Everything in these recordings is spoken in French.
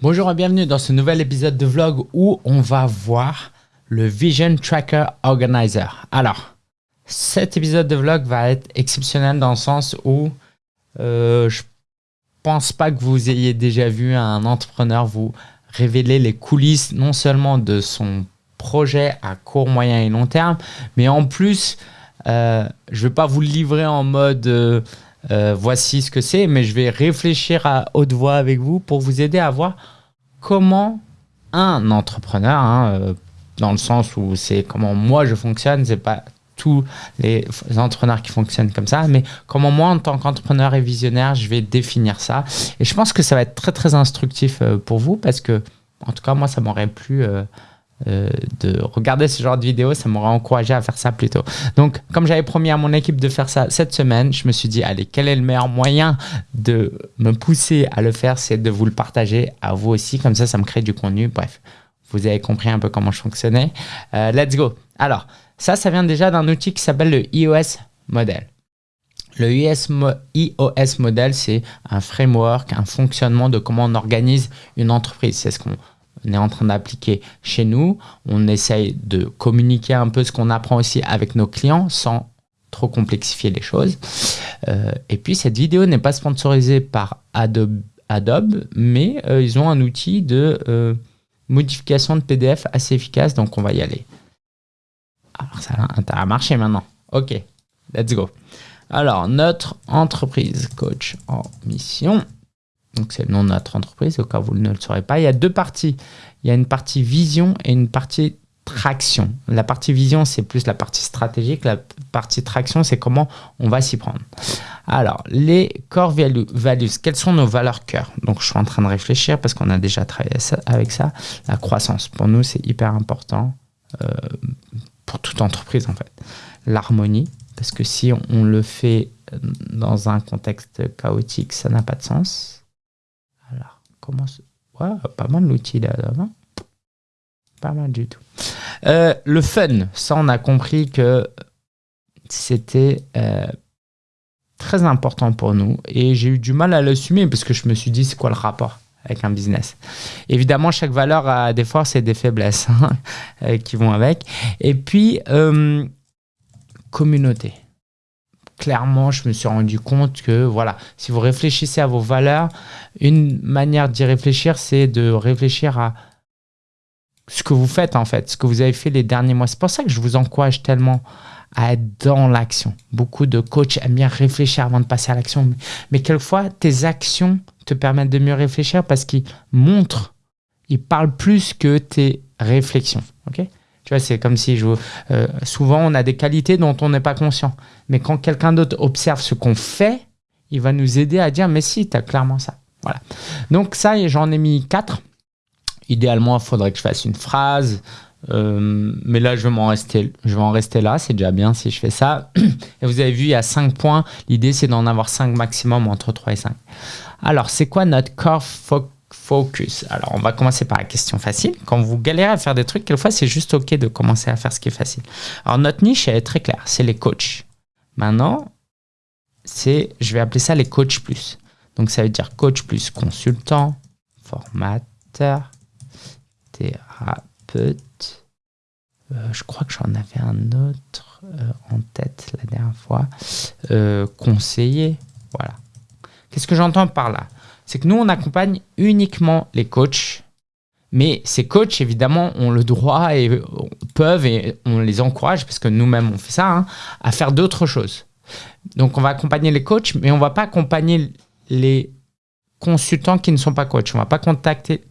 Bonjour et bienvenue dans ce nouvel épisode de vlog où on va voir le Vision Tracker Organizer. Alors, cet épisode de vlog va être exceptionnel dans le sens où euh, je pense pas que vous ayez déjà vu un entrepreneur vous révéler les coulisses non seulement de son projet à court, moyen et long terme, mais en plus, euh, je ne vais pas vous livrer en mode euh, euh, voici ce que c'est, mais je vais réfléchir à haute voix avec vous pour vous aider à voir comment un entrepreneur, hein, dans le sens où c'est comment moi je fonctionne, c'est pas tous les entrepreneurs qui fonctionnent comme ça, mais comment moi, en tant qu'entrepreneur et visionnaire, je vais définir ça. Et je pense que ça va être très, très instructif pour vous parce que, en tout cas, moi, ça m'aurait plu euh, de regarder ce genre de vidéo, ça m'aurait encouragé à faire ça plus tôt. Donc, comme j'avais promis à mon équipe de faire ça cette semaine, je me suis dit, allez, quel est le meilleur moyen de me pousser à le faire C'est de vous le partager à vous aussi, comme ça, ça me crée du contenu. Bref, vous avez compris un peu comment je fonctionnais. Euh, let's go. Alors, ça, ça vient déjà d'un outil qui s'appelle le iOS Model. Le iOS Model, c'est un framework, un fonctionnement de comment on organise une entreprise. C'est ce qu'on on est en train d'appliquer chez nous. On essaye de communiquer un peu ce qu'on apprend aussi avec nos clients sans trop complexifier les choses. Euh, et puis, cette vidéo n'est pas sponsorisée par Adobe, mais euh, ils ont un outil de euh, modification de PDF assez efficace, donc on va y aller. Alors, ça a marché maintenant. OK, let's go. Alors, notre entreprise coach en mission donc c'est le nom de notre entreprise, au cas où vous ne le saurez pas. Il y a deux parties. Il y a une partie vision et une partie traction. La partie vision, c'est plus la partie stratégique. La partie traction, c'est comment on va s'y prendre. Alors, les core values, quelles sont nos valeurs cœur? Donc, je suis en train de réfléchir parce qu'on a déjà travaillé avec ça. La croissance, pour nous, c'est hyper important euh, pour toute entreprise, en fait. L'harmonie, parce que si on le fait dans un contexte chaotique, ça n'a pas de sens pas mal l'outil là, hein. pas mal du tout. Euh, le fun, ça on a compris que c'était euh, très important pour nous et j'ai eu du mal à l'assumer parce que je me suis dit c'est quoi le rapport avec un business? Évidemment, chaque valeur a des forces et des faiblesses hein, euh, qui vont avec. Et puis, communauté clairement, je me suis rendu compte que, voilà, si vous réfléchissez à vos valeurs, une manière d'y réfléchir, c'est de réfléchir à ce que vous faites, en fait, ce que vous avez fait les derniers mois. C'est pour ça que je vous encourage tellement à être dans l'action. Beaucoup de coachs aiment bien réfléchir avant de passer à l'action. Mais quelquefois, tes actions te permettent de mieux réfléchir parce qu'ils montrent, ils parlent plus que tes réflexions. ok? Tu vois, c'est comme si je, euh, souvent on a des qualités dont on n'est pas conscient. Mais quand quelqu'un d'autre observe ce qu'on fait, il va nous aider à dire, mais si, tu as clairement ça. Voilà. Donc ça, j'en ai mis quatre. Idéalement, il faudrait que je fasse une phrase. Euh, mais là, je vais, en rester, je vais en rester là. C'est déjà bien si je fais ça. Et vous avez vu, il y a cinq points. L'idée, c'est d'en avoir cinq maximum entre 3 et 5. Alors, c'est quoi notre core focus focus. Alors, on va commencer par la question facile. Quand vous galérez à faire des trucs, quelquefois, c'est juste OK de commencer à faire ce qui est facile. Alors, notre niche, elle est très claire. C'est les coachs. Maintenant, c'est, je vais appeler ça les coachs plus. Donc, ça veut dire coach plus consultant, formateur, thérapeute. Euh, je crois que j'en avais un autre euh, en tête la dernière fois. Euh, conseiller. Voilà. Qu'est-ce que j'entends par là? C'est que nous, on accompagne uniquement les coachs. Mais ces coachs, évidemment, ont le droit et peuvent, et on les encourage, parce que nous-mêmes, on fait ça, hein, à faire d'autres choses. Donc, on va accompagner les coachs, mais on ne va pas accompagner les consultants qui ne sont pas coachs. On ne va pas contacter,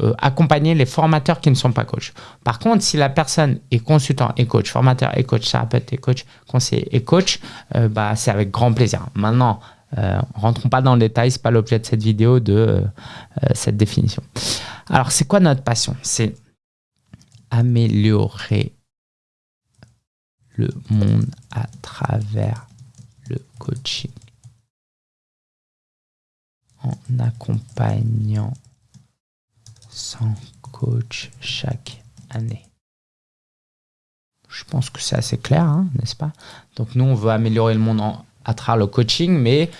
euh, accompagner les formateurs qui ne sont pas coachs. Par contre, si la personne est consultant et coach, formateur et coach, thérapeute et coach, conseiller et coach, euh, bah, c'est avec grand plaisir. Maintenant, euh, rentrons pas dans le détail, c'est pas l'objet de cette vidéo de euh, euh, cette définition. Alors, c'est quoi notre passion? C'est améliorer le monde à travers le coaching en accompagnant 100 coachs chaque année. Je pense que c'est assez clair, hein, n'est-ce pas? Donc nous, on veut améliorer le monde en à travers le coaching, mais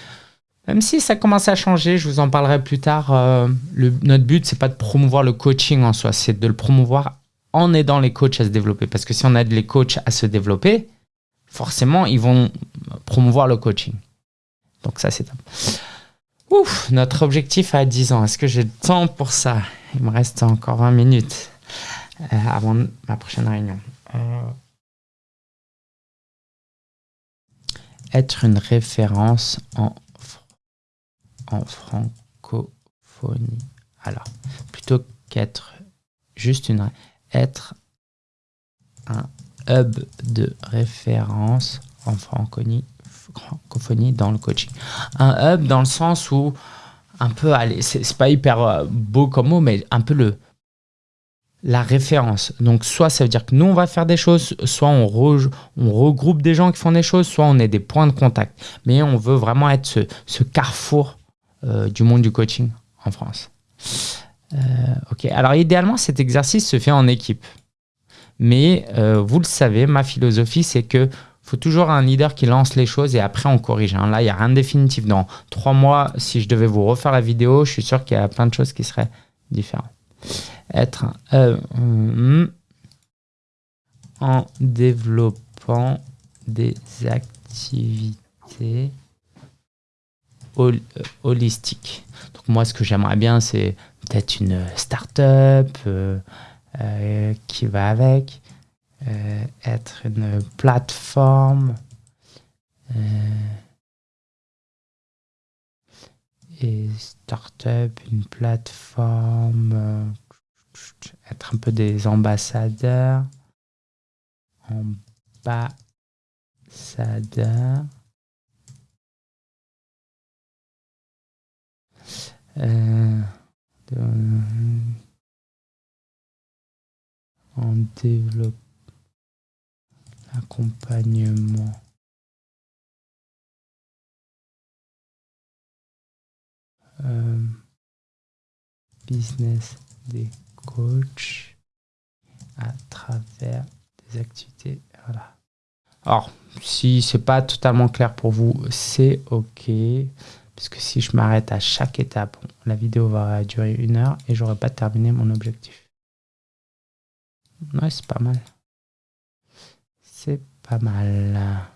Même si ça commence à changer, je vous en parlerai plus tard. Euh, notre but, c'est pas de promouvoir le coaching en soi, c'est de le promouvoir en aidant les coachs à se développer. Parce que si on aide les coachs à se développer, forcément, ils vont promouvoir le coaching. Donc ça, c'est top. Ouf, notre objectif à 10 ans. Est-ce que j'ai le temps pour ça? Il me reste encore 20 minutes euh, avant ma prochaine réunion. Euh, être une référence en, en francophonie. Alors, plutôt qu'être juste une... Être un hub de référence en francophonie, francophonie dans le coaching. Un hub dans le sens où un peu, allez, c'est pas hyper euh, beau comme mot, mais un peu le la référence. Donc, soit ça veut dire que nous, on va faire des choses, soit on, on regroupe des gens qui font des choses, soit on est des points de contact. Mais on veut vraiment être ce, carrefour euh, du monde du coaching en France. Euh, ok, alors idéalement, cet exercice se fait en équipe. Mais euh, vous le savez, ma philosophie, c'est que faut toujours un leader qui lance les choses et après on corrige. Hein. Là, il n'y a rien de définitif. Dans trois mois, si je devais vous refaire la vidéo, je suis sûr qu'il y a plein de choses qui seraient différentes être euh, en développant des activités euh, holistiques. Donc moi, ce que j'aimerais bien, c'est peut-être une start-up euh, qui va avec, être une plateforme et start-up, une plateforme être un peu des ambassadeurs. Ambassadeurs. Euh, en développement, accompagnement. Business des coach à travers des activités. Voilà. Alors, si c'est pas totalement clair pour vous, c'est OK. Parce que si je m'arrête à chaque étape, la vidéo va durer une heure et j'aurai pas terminé mon objectif. Ouais, c'est pas mal. C'est pas mal.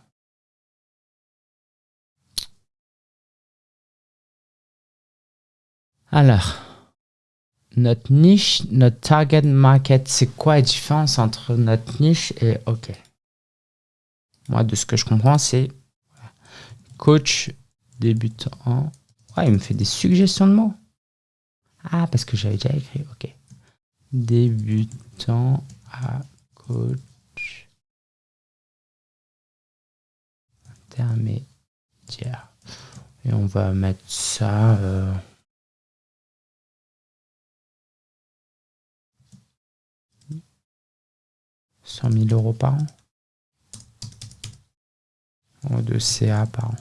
Alors, notre niche, notre target market, c'est quoi la différence entre notre niche et OK? Moi, de ce que je comprends, c'est coach débutant. Ouais, il me fait des suggestions de mots. Ah, parce que j'avais déjà écrit. OK. Débutant à coach intermédiaire. Et on va mettre ça. Euh, 100 000 euros par an. Ou de CA par an.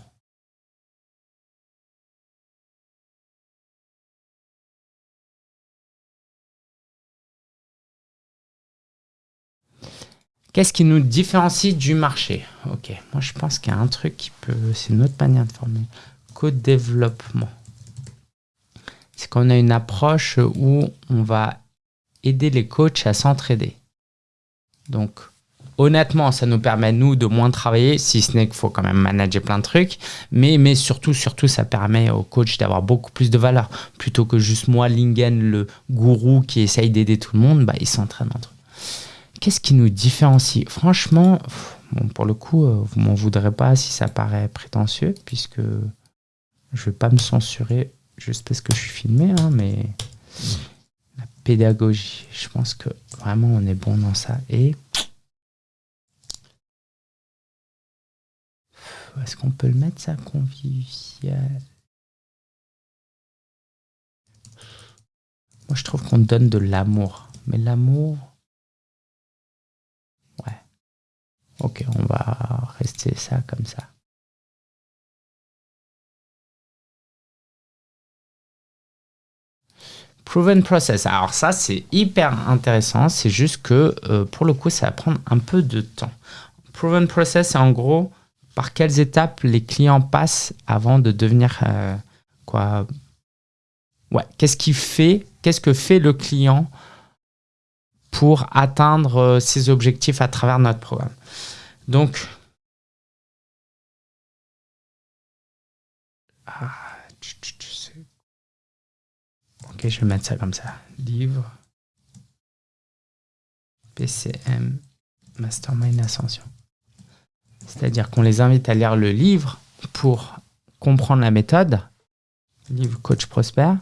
Qu'est-ce qui nous différencie du marché? Ok, moi je pense qu'il y a un truc qui peut... C'est notre manière de former. Co-développement. C'est qu'on a une approche où on va aider les coachs à s'entraider? Donc, honnêtement, ça nous permet, nous, de moins travailler, si ce n'est qu'il faut quand même manager plein de trucs. Mais, mais surtout, surtout, ça permet au coach d'avoir beaucoup plus de valeur. Plutôt que juste moi, Lingen, le gourou qui essaye d'aider tout le monde, bah, il s'entraîne entre eux. Qu'est-ce qui nous différencie? Franchement, pour le coup, euh, vous m'en voudrez pas si ça paraît prétentieux, puisque je vais pas me censurer juste parce que je suis filmé, hein, mais pédagogie. Je pense que vraiment on est bon dans ça. Et est-ce qu'on peut le mettre ça convivial? Moi je trouve qu'on donne de l'amour. Mais l'amour... Ouais. Ok, on va rester ça comme ça. Proven process. Alors ça, c'est hyper intéressant. C'est juste que euh, pour le coup, ça va prendre un peu de temps. Proven process, c'est en gros par quelles étapes les clients passent avant de devenir euh, quoi Ouais, qu'est-ce qui fait, qu'est-ce que fait le client pour atteindre euh, ses objectifs à travers notre programme. Donc, ah, ok, je vais mettre ça comme ça. Livre, PCM, Mastermind Ascension. C'est-à-dire qu'on les invite à lire le livre pour comprendre la méthode, livre Coach Prosper.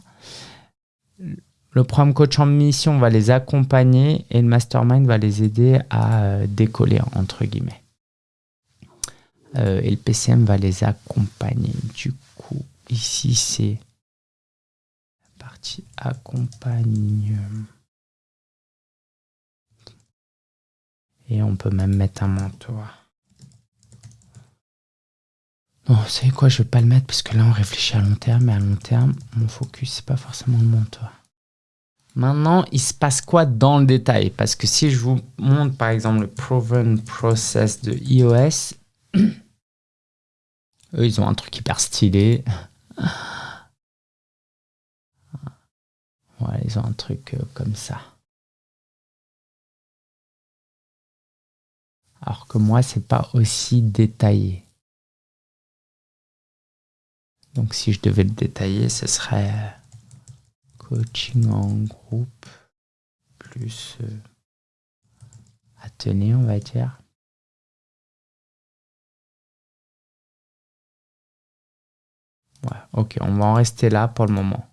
Le programme Coach en mission va les accompagner et le Mastermind va les aider à euh, décoller, entre guillemets. Euh, et le PCM va les accompagner. Du coup, ici, c'est accompagne. Et on peut même mettre un mentor. Non, vous savez quoi, je vais pas le mettre parce que là on réfléchit à long terme, mais à long terme, mon focus c'est pas forcément le mentor. Maintenant, il se passe quoi dans le détail? Parce que si je vous montre par exemple le Proven Process de iOS, eux ils ont un truc hyper stylé. Ils ont un truc euh, comme ça. Alors que moi, c'est pas aussi détaillé. Donc si je devais le détailler, ce serait euh, coaching en groupe plus euh, atelier, on va dire. Ouais, ok, on va en rester là pour le moment.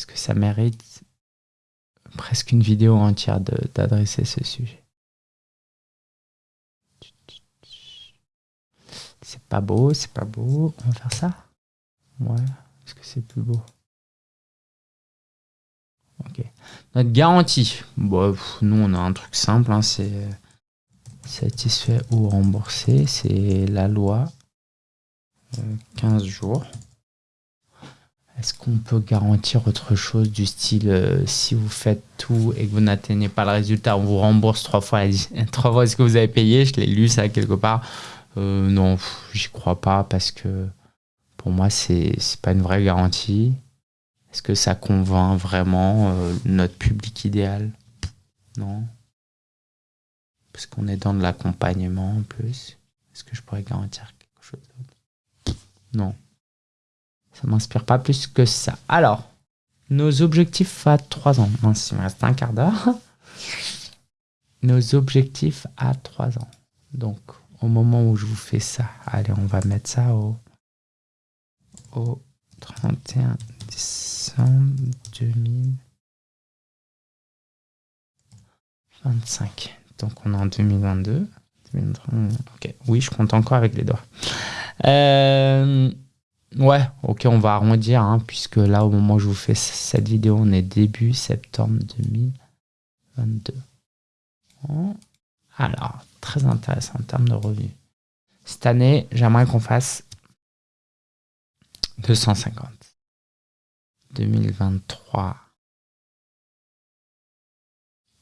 Parce que ça mérite presque une vidéo entière d'adresser ce sujet. C'est pas beau, c'est pas beau. On va faire ça? Ouais. Est-ce que c'est plus beau Ok. Notre garantie. Bon, nous, on a un truc simple. Hein, c'est satisfait ou remboursé. C'est la loi. 15 euh, jours. Est-ce qu'on peut garantir autre chose du style euh, si vous faites tout et que vous n'atteignez pas le résultat, on vous rembourse trois fois, trois fois ce que vous avez payé Je l'ai lu ça quelque part. Euh, non, j'y crois pas parce que pour moi, c'est pas une vraie garantie. Est-ce que ça convainc vraiment euh, notre public idéal? Non. Parce qu'on est dans de l'accompagnement en plus. Est-ce que je pourrais garantir quelque chose d'autre? Non. Ça m'inspire pas plus que ça. Alors, nos objectifs à 3 ans. Il me reste un quart d'heure. Nos objectifs à 3 ans. Donc, au moment où je vous fais ça, allez, on va mettre ça au au 31 décembre 2025. Donc on est en 2022. Ok, oui, je compte encore avec les doigts. Euh, ouais, ok, on va arrondir, hein, puisque là, au moment où je vous fais cette vidéo, on est début septembre 2022. Alors, très intéressant en termes de revenus. Cette année, j'aimerais qu'on fasse 250. 2023.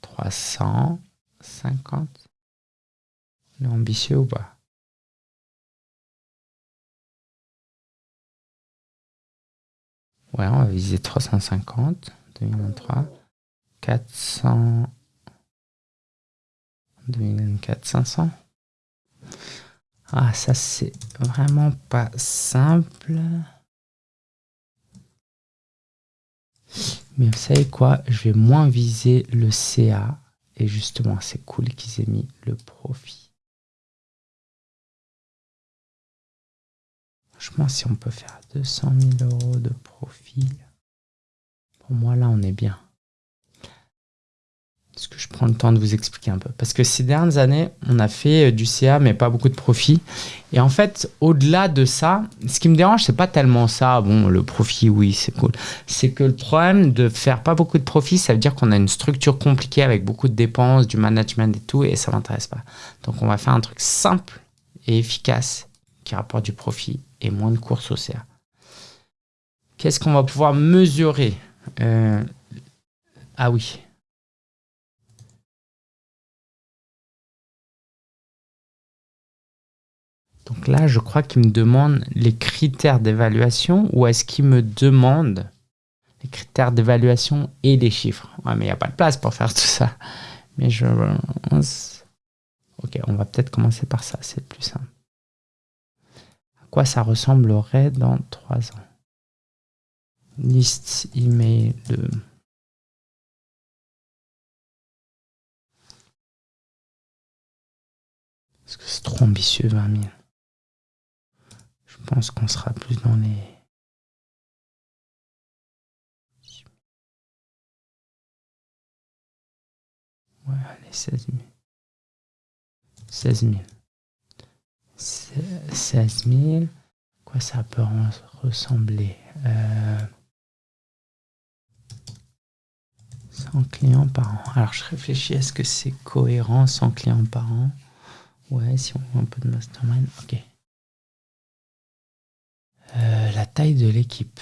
350. On est ambitieux ou pas? Ouais, on va viser 350. 2023. 400. 2024, 500. Ah, ça c'est vraiment pas simple. Mais vous savez quoi? Je vais moins viser le CA. Et justement, c'est cool qu'ils aient mis le profit. Franchement, si on peut faire 200 000 euros de profit, pour moi, là, on est bien. Est-ce que je prends le temps de vous expliquer un peu? Parce que ces dernières années, on a fait euh, du CA, mais pas beaucoup de profit. Et en fait, au-delà de ça, ce qui me dérange, c'est pas tellement ça. Bon, le profit, oui, c'est cool. C'est que le problème de faire pas beaucoup de profit, ça veut dire qu'on a une structure compliquée avec beaucoup de dépenses, du management et tout, et ça m'intéresse pas. Donc, on va faire un truc simple et efficace qui rapporte du profit et moins de courses au CA. Qu'est-ce qu'on va pouvoir mesurer euh, Ah oui, Donc là, je crois qu'il me demande les critères d'évaluation ou est-ce qu'il me demande les critères d'évaluation et les chiffres Ouais, mais il n'y a pas de place pour faire tout ça. Mais je... Ok, on va peut-être commencer par ça, c'est le plus simple. Ça ressemblerait dans trois ans Liste email de... Est-ce que c'est trop ambitieux, 20 000 Je pense qu'on sera plus dans les... Ouais, allez, 16 000. 16 000. 16 000. Quoi ça peut ressembler euh, 100 clients par an. Alors je réfléchis, est-ce que c'est cohérent 100 clients par an? Ouais, si on voit un peu de mastermind, ok. Euh, la taille de l'équipe.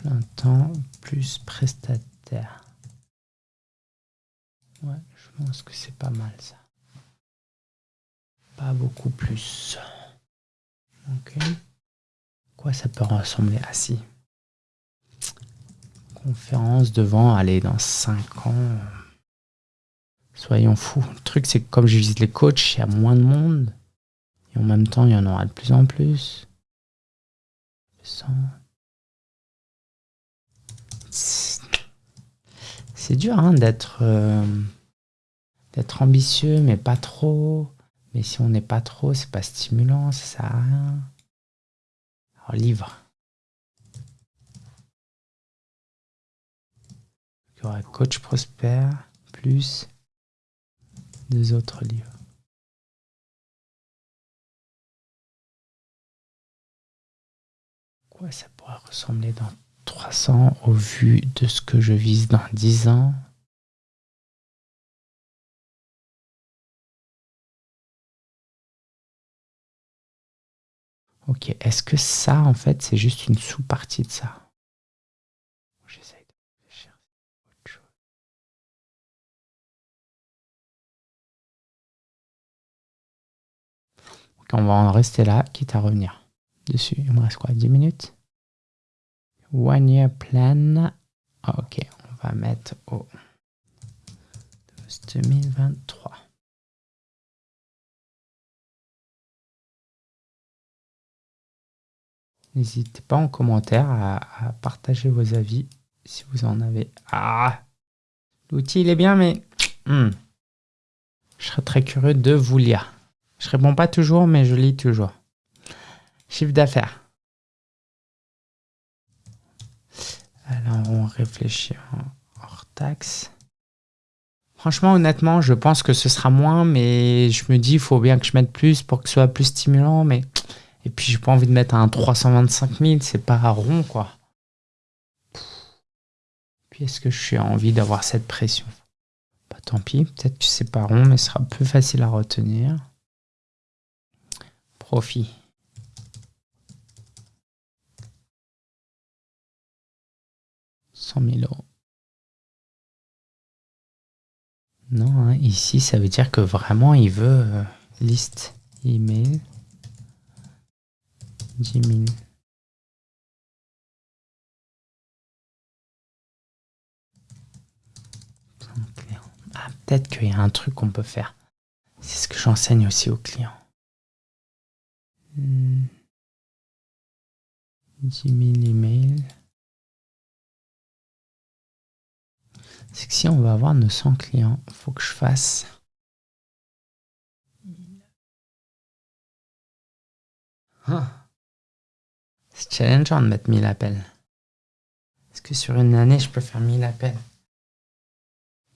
Plein temps plus prestataire. Ouais, je pense que c'est pas mal ça. Pas beaucoup plus. Ok. Quoi ça peut ressembler à si? Conférence devant aller dans 5 ans. Soyons fous. Le truc, c'est que comme je visite les coachs, il y a moins de monde. Et en même temps, il y en aura de plus en plus. C'est dur hein, d'être euh, d'être ambitieux, mais pas trop. Mais si on n'est pas trop, c'est pas stimulant, ça sert à rien. Alors, livre. Il y aura Coach Prosper plus deux autres livres. Quoi ça pourrait ressembler dans 300 au vu de ce que je vise dans 10 ans. Ok, est-ce que ça, en fait, c'est juste une sous-partie de ça? J'essaye de réfléchir. Autre chose. Ok, on va en rester là, quitte à revenir dessus. Il me reste quoi? 10 minutes? One Year Plan. Ok, on va mettre au 2023. N'hésitez pas en commentaire à, partager vos avis si vous en avez. Ah L'outil, il est bien, mais... Hmm. Je serais très curieux de vous lire. Je réponds pas toujours, mais je lis toujours. Chiffre d'affaires. Alors, on réfléchit hors taxe. Franchement, honnêtement, je pense que ce sera moins, mais je me dis, il faut bien que je mette plus pour que ce soit plus stimulant, mais et puis, j'ai pas envie de mettre un 325 000, c'est pas rond, quoi. Puis, est-ce que je suis envie d'avoir cette pression? Bah, tant pis, peut-être que c'est pas rond, mais ce sera plus facile à retenir. Profit. « 100 000 euros. Non, hein, ici, ça veut dire que vraiment, il veut euh, liste email. 10 000. Ah, peut-être qu'il y a un truc qu'on peut faire. C'est ce que j'enseigne aussi aux clients. 10 000 emails. C'est que si on va avoir 900 clients, il faut que je fasse ah. C'est challengeant de mettre 1000 appels. Est-ce que sur une année, je peux faire 1000 appels?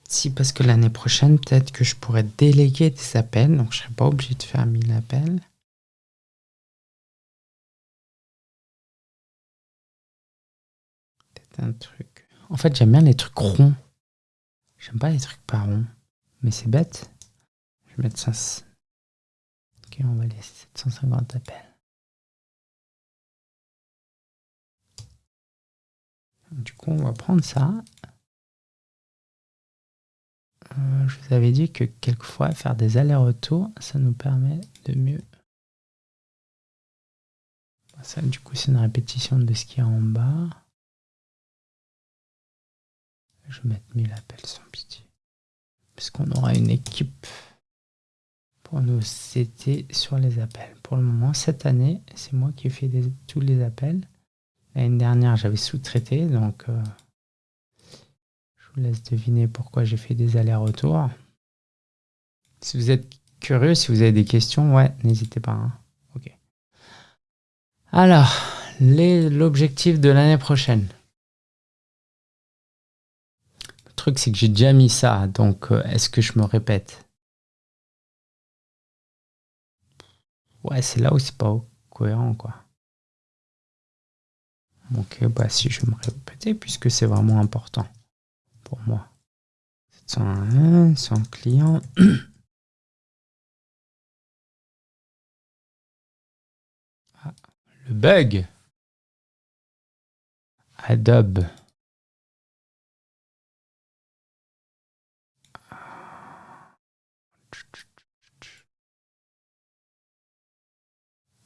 Si, parce que l'année prochaine, peut-être que je pourrais déléguer des appels, donc je ne serais pas obligé de faire 1000 appels. Peut-être un truc. En fait, j'aime bien les trucs ronds. J'aime pas les trucs pas ronds. Mais c'est bête. Je vais mettre ça. Ok, on va laisser 750 appels. Du coup, on va prendre ça. Euh, je vous avais dit que quelquefois, faire des allers-retours, ça nous permet de mieux. Ça, du coup, c'est une répétition de ce qu'il y a en bas. Je vais mettre 1000 appels sans pitié. Parce qu'on aura une équipe pour nous c'était sur les appels. Pour le moment, cette année, c'est moi qui ai fait tous les appels. L'année dernière, j'avais sous-traité, donc euh, je vous laisse deviner pourquoi j'ai fait des allers-retours. Si vous êtes curieux, si vous avez des questions, ouais, n'hésitez pas. Hein. Ok. Alors, l'objectif de l'année prochaine. Truc, c'est que j'ai déjà mis ça, donc euh, est-ce que je me répète? Ouais, c'est là où c'est pas cohérent, quoi. Ok, bah si je me répéter, puisque c'est vraiment important pour moi. 701, 100 clients. Le bug. Adobe.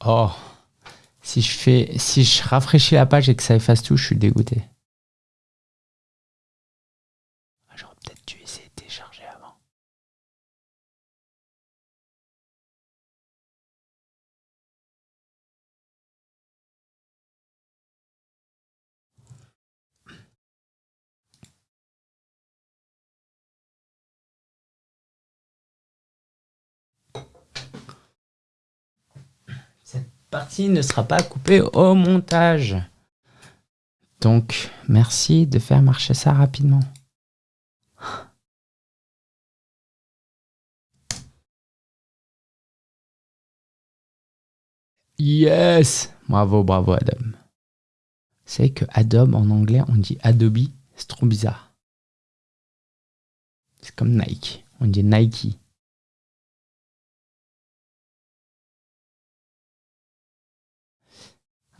Oh, si je fais, si je rafraîchis la page et que ça efface tout, je suis dégoûté. Ah, j'aurais peut-être dû essayer de télécharger avant. Partie ne sera pas coupée au montage. Donc, merci de faire marcher ça rapidement. Yes Bravo, bravo Adam. C'est que Adobe en anglais, on dit Adobe, c'est trop bizarre. C'est comme Nike, on dit Nike.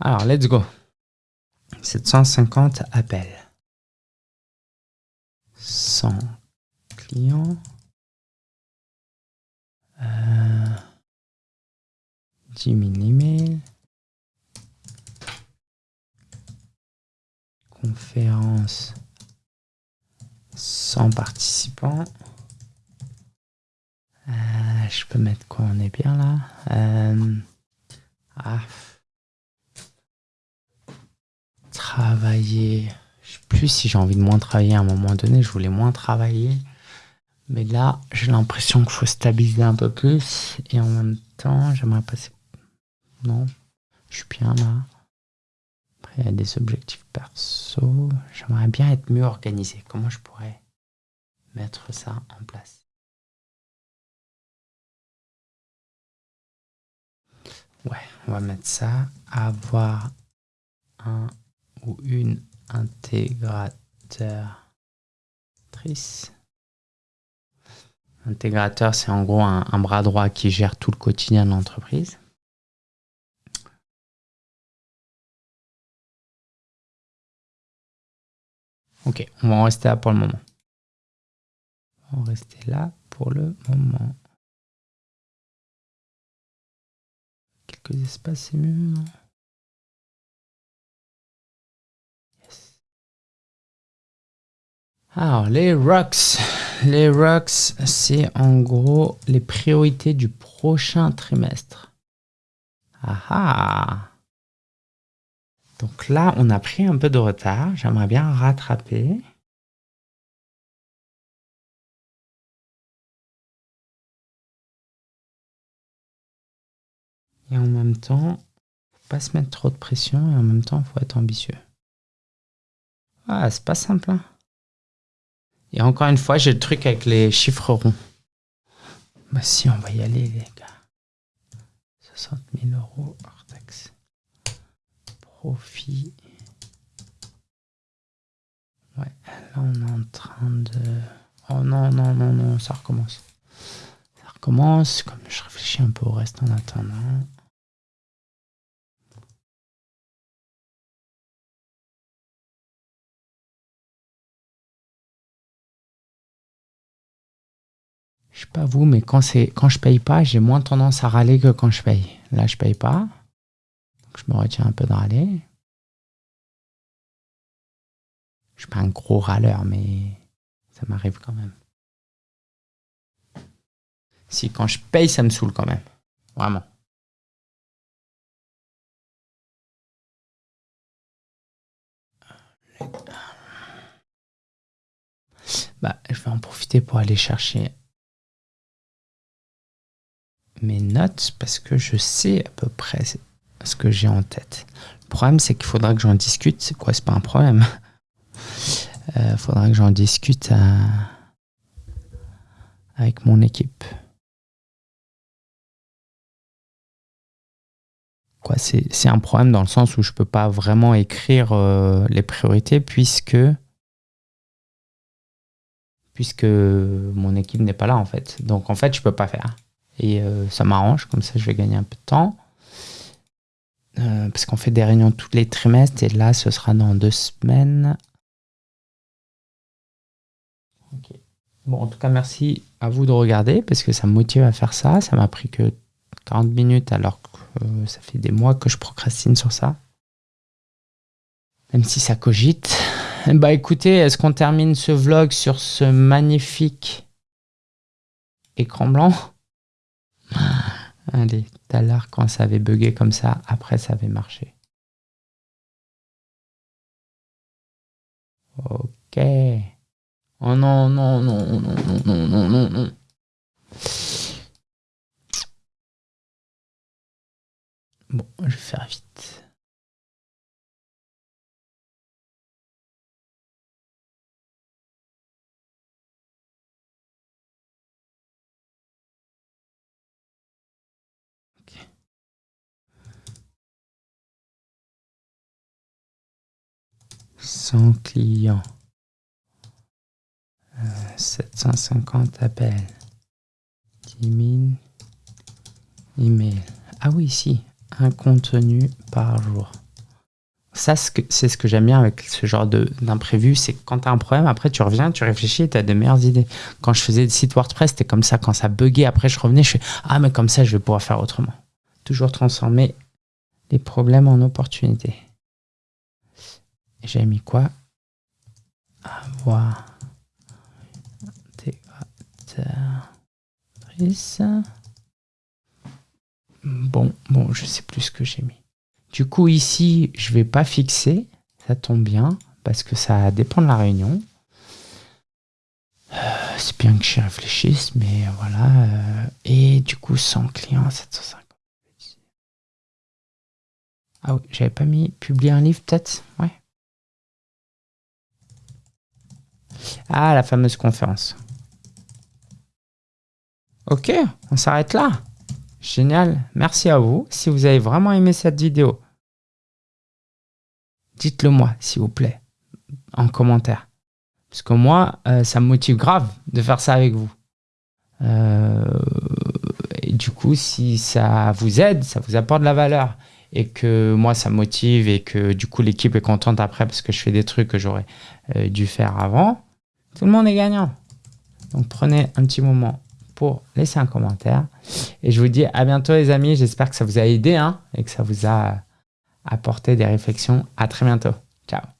Alors, let's go. 750 appels. 100 clients. Euh, 10 000 emails. Conférence 100 participants. Euh, je peux mettre quoi? On est bien là. Euh, ah, travailler. Je sais plus si j'ai envie de moins travailler à un moment donné. Je voulais moins travailler. Mais là, j'ai l'impression qu'il faut stabiliser un peu plus. Et en même temps, j'aimerais passer... Non, je suis bien là. Après, il y a des objectifs perso. J'aimerais bien être mieux organisé. Comment je pourrais mettre ça en place? Ouais, on va mettre ça. Avoir un ou une intégratrice. Intégrateur, c'est en gros un, bras droit qui gère tout le quotidien de l'entreprise. Ok, on va en rester là pour le moment. On va rester là pour le moment. Quelques espaces, c'est mieux, non? Alors, les rocks. Les rocks, c'est en gros les priorités du prochain trimestre. Ah ah Donc là, on a pris un peu de retard. J'aimerais bien rattraper. Et en même temps, faut pas se mettre trop de pression et en même temps, faut être ambitieux. Ah, c'est pas simple. Hein et encore une fois, j'ai le truc avec les chiffres ronds. Bah si, on va y aller, les gars. 60 000 euros hors taxe. Profit. Ouais, là on est en train de... Oh non, non, non, non, ça recommence. Ça recommence, comme je réfléchis un peu au reste en attendant. Je sais pas vous, mais quand, quand je paye pas, j'ai moins tendance à râler que quand je paye. Là, je paye pas. Donc, je me retiens un peu de râler. Je suis pas un gros râleur, mais ça m'arrive quand même. Si quand je paye, ça me saoule quand même. Vraiment. Bah, je vais en profiter pour aller chercher mes notes parce que je sais à peu près ce que j'ai en tête. Le problème, c'est qu'il faudra que j'en discute. C'est quoi C'est pas un problème? Il euh, faudra que j'en discute euh, avec mon équipe. Quoi, c'est un problème dans le sens où je peux pas vraiment écrire euh, les priorités puisque puisque mon équipe n'est pas là en fait. Donc en fait, je peux pas faire. Et ça m'arrange, comme ça je vais gagner un peu de temps. parce qu'on fait des réunions tous les trimestres et là ce sera dans deux semaines. Bon, en tout cas, merci à vous de regarder parce que ça me motive à faire ça. Ça m'a pris que 40 minutes alors que euh, ça fait des mois que je procrastine sur ça. Même si ça cogite. Bah écoutez, est-ce qu'on termine ce vlog sur ce magnifique écran blanc? Allez, tout à l'heure quand ça avait bugué comme ça, après ça avait marché. Ok. Oh non, non, non, non, non, non, non, non, non. Bon, je vais faire vite. 100 clients. 750 appels. 10 000 emails. Ah oui, si. Un contenu par jour. Ça, c'est ce que j'aime bien avec ce genre d'imprévu, c'est quand tu un problème, après tu reviens, tu réfléchis et tu as de meilleures idées. Quand je faisais des sites WordPress, c'était comme ça. Quand ça buguait, après je revenais, je fais Ah, mais comme ça, je vais pouvoir faire autrement. Toujours transformer les problèmes en opportunités. J'ai mis quoi? Avoir Bon, bon, je sais plus ce que j'ai mis. Du coup, ici, je vais pas fixer. Ça tombe bien, parce que ça dépend de la réunion. Euh, c'est bien que j'y réfléchisse, mais voilà. Euh, et du coup, 100 clients, 750. Ah oui, j'avais pas mis publier un livre, peut-être? Ouais. Ah, la fameuse conférence. Ok, on s'arrête là. Génial, merci à vous. Si vous avez vraiment aimé cette vidéo, dites-le moi, s'il vous plaît, en commentaire. Parce que moi, euh, ça me motive grave de faire ça avec vous. Euh, et du coup, si ça vous aide, ça vous apporte de la valeur, et que moi, ça motive, et que du coup, l'équipe est contente après parce que je fais des trucs que j'aurais euh, dû faire avant, tout le monde est gagnant. Donc, prenez un petit moment pour laisser un commentaire. Et je vous dis à bientôt les amis. J'espère que ça vous a aidé hein, et que ça vous a apporté des réflexions. À très bientôt. Ciao